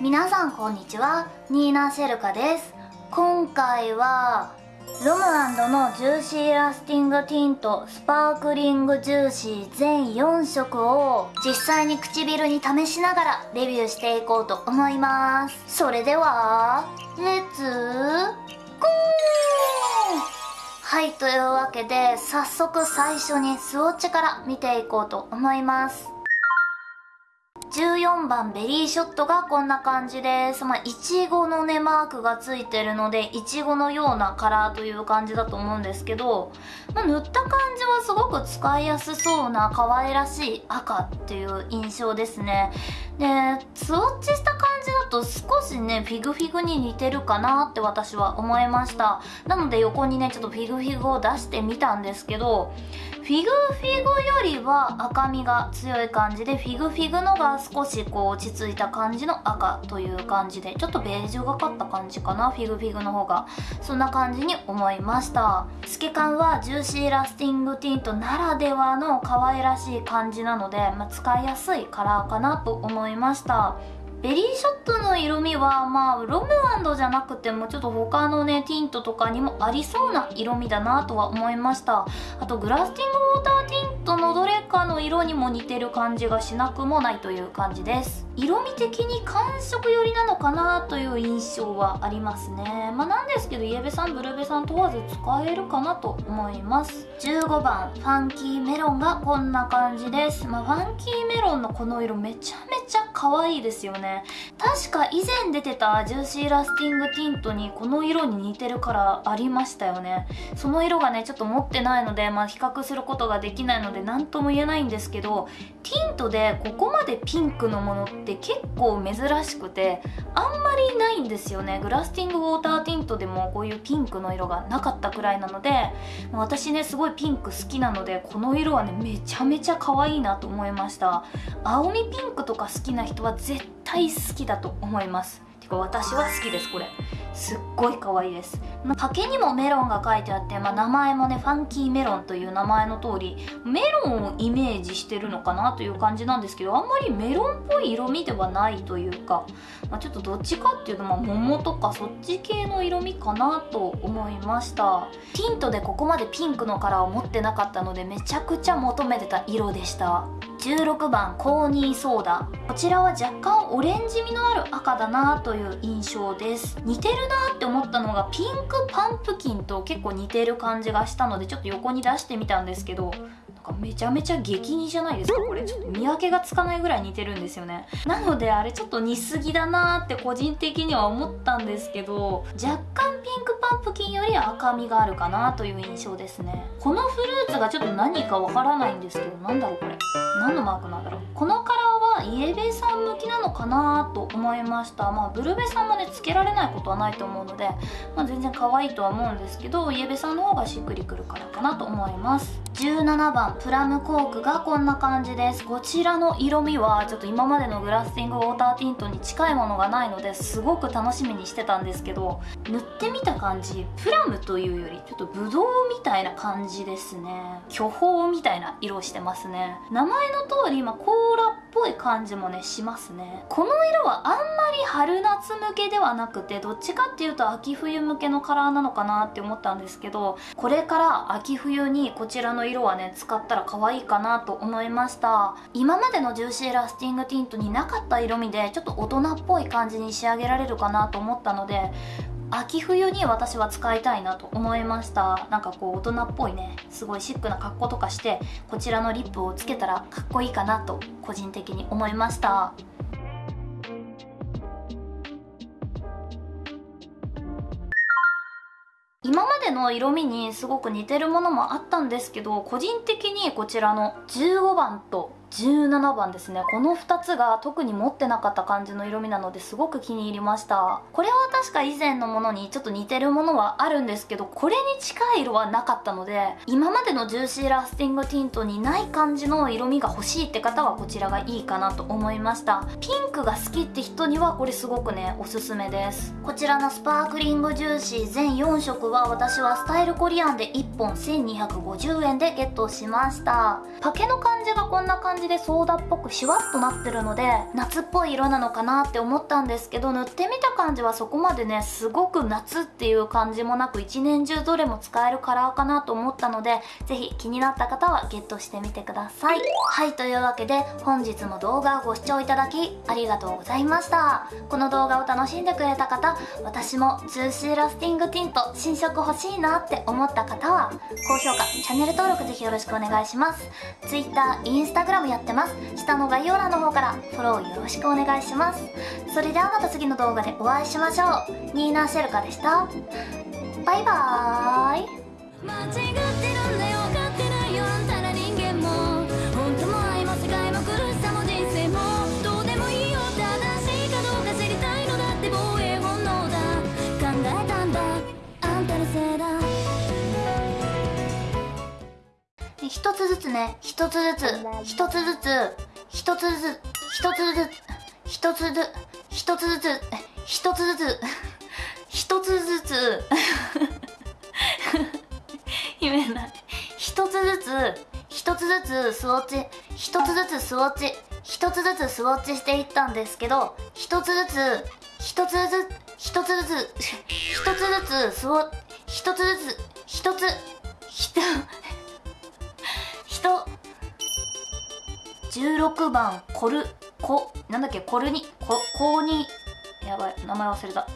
皆さんこんにちは。ニーナ・シェルカです。今回はロムアンドのジューシーラスティングティントスパークリングジューシー全4色を実際に唇に試しながらレビューしていこうと思います。それではレッツゴー！はいというわけで早速最初にスウォッチから見ていこうと思います。14番ベリーショットがこんな感じです。まあ、いちごのね、マークがついてるので、いちごのようなカラーという感じだと思うんですけど、まあ、塗った感じはすごく使いやすそうな可愛らしい赤っていう印象ですね。で、スウォッチした感じだと少しね、フィグフィグに似てるかなって私は思いました。なので横にね、ちょっとフィグフィグを出してみたんですけど、フィグフィグよりは赤みが強い感じでフィグフィグのが少しこう落ち着いた感じの赤という感じでちょっとベージュがかった感じかなフィグフィグの方がそんな感じに思いました。透け感はジューシーラスティングティントならではの可愛らしい感じなので、まあ、使いやすいカラーかなと思いました。ベリーショットの色味はまあロムアンドじゃなくてもちょっと他のねティントとかにもありそうな色味だなとは思いました。あとグラスティングウォーターティントのどれかの色にも似てる感じがしなくもないという感じです。色味的に寒色寄りなのかなという印象はありますね。まあなんですけどイエベさんブルベさん問わず使えるかなと思います。15番ファンキーメロンがこんな感じです。まあファンキーメロンのこの色めちゃめちゃ可愛いですよね。確か以前出てたジューシーラスティングティントにこの色に似てるカラーありましたよね。その色がねちょっと持ってないのでまあ比較することができないのでで何とも言えないんですけどティントでここまでピンクのものってって結構珍しくてあんまりないんですよね。グラスティングウォーターティントでもこういうピンクの色がなかったくらいなので私ねすごいピンク好きなのでこの色はねめちゃめちゃ可愛いなと思いました。青みピンクとか好きな人は絶対好きだと思います。てか私は好きですこれ。すっごい可愛いです。パケにもメロンが書いてあって、まあ、名前もねファンキーメロンという名前の通りメロンをイメージしてるのかなという感じなんですけどあんまりメロンっぽい色味ではないというか、まあ、ちょっとどっちかっていうと、まあ、桃とかそっち系の色味かなと思いました。ティントでここまでピンクのカラーを持ってなかったのでめちゃくちゃ求めてた色でした。16番コーニーソーダこちらは若干オレンジ味のある赤だなという印象です。似てるなって思ったのがピンクパンプキンと結構似てる感じがしたのでちょっと横に出してみたんですけどかめちゃめちゃ激似じゃないですかこれ。ちょっと見分けがつかないぐらい似てるんですよね。なのであれちょっと似すぎだなって個人的には思ったんですけど若干ピンクパンプキンより赤みがあるかなという印象ですね。このフルーツがちょっと何かわからないんですけどなんだろうこれ。何のマークなんだろう。このカラーはイエベさん向きなのかなと思いました。まあブルベさんもねつけられないことはないと思うので、まあ、全然可愛いとは思うんですけどイエベさんの方がしっくりくるからかなと思います。17番プラムコークがこんな感じです。こちらの色味はちょっと今までのグラスティングウォーターティントに近いものがないのですごく楽しみにしてたんですけど塗ってみた感じプラムというよりちょっとブドウみたいな感じですね。巨峰みたいな色してますね。名前の通り、まあ、コーラっぽい感感じもねしますね。この色はあんまり春夏向けではなくてどっちかっていうと秋冬向けのカラーなのかなって思ったんですけどこれから秋冬にこちらの色はね使ったら可愛いかなと思いました。今までのジューシーラスティングティントになかった色味でちょっと大人っぽい感じに仕上げられるかなと思ったので秋冬に私は使いたいなと思いました。なんかこう大人っぽいね。すごいシックな格好とかしてこちらのリップをつけたらかっこいいかなと個人的に思いました。今までの色味にすごく似てるものもあったんですけど個人的にこちらの15番と17番ですね。この2つが特に持ってなかった感じの色味なのですごく気に入りました。これは確か以前のものにちょっと似てるものはあるんですけどこれに近い色はなかったので今までのジューシーラスティングティントにない感じの色味が欲しいって方はこちらがいいかなと思いました。ピンクが好きって人にはこれすごくねおすすめです。こちらのスパークリングジューシー全4色は私はスタイルコリアンで1本1250円でゲットしました。パケの感じがこんな感じ感じでソーダっぽくシュワッとなってるので夏っぽい色なのかなって思ったんですけど塗ってみた感じはそこまでねすごく夏っていう感じもなく一年中どれも使えるカラーかなと思ったのでぜひ気になった方はゲットしてみてください。はいというわけで本日も動画をご視聴いただきありがとうございました。この動画を楽しんでくれた方私も 2C ラスティングティント新色欲しいなって思った方は高評価チャンネル登録ぜひよろしくお願いします。Twitter、Instagram やってます。下の概要欄の方からフォローよろしくお願いします。それではまた次の動画でお会いしましょう。ニーナ・シェルカでした。バイバーイ。つずつね一つずつ一つずつ一つずつ一つずつ一つずつ一つずつ一つずつ一つずつ。言えない。一つずつ一つずつスウォッチ一つずつスウォッチ一つずつスウォッチしていったんですけど一つずつ一つずつ一つずつ 一つずつスウォ一つずつ一つひと人。16番コルコなんだっけコルニココーニ。やばい名前忘れた。